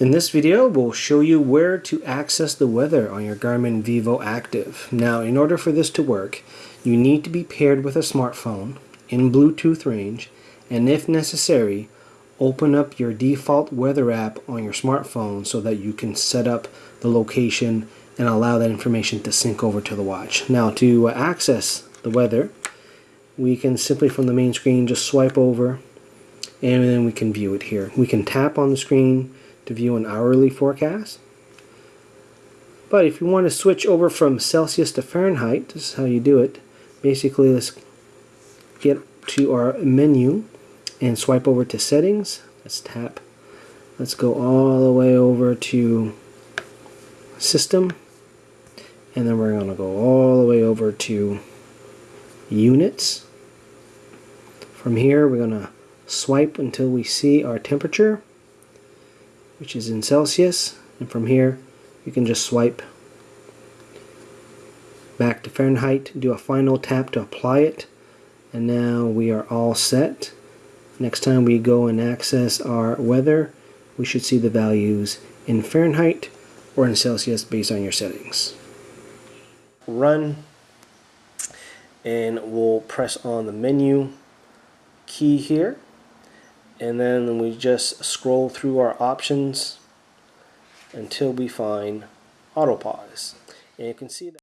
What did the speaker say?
In this video, we'll show you where to access the weather on your Garmin Vivo Active. Now, in order for this to work, you need to be paired with a smartphone in Bluetooth range, and if necessary, open up your default weather app on your smartphone so that you can set up the location and allow that information to sync over to the watch. Now, to access the weather, we can simply from the main screen just swipe over and then we can view it here. We can tap on the screen to view an hourly forecast. But if you want to switch over from Celsius to Fahrenheit, this is how you do it. Basically, let's get to our menu and swipe over to settings. Let's tap. Let's go all the way over to system. And then we're going to go all the way over to units. From here, we're going to swipe until we see our temperature which is in Celsius and from here you can just swipe back to Fahrenheit do a final tap to apply it and now we are all set. Next time we go and access our weather we should see the values in Fahrenheit or in Celsius based on your settings. Run and we'll press on the menu key here and then we just scroll through our options until we find auto pause and you can see that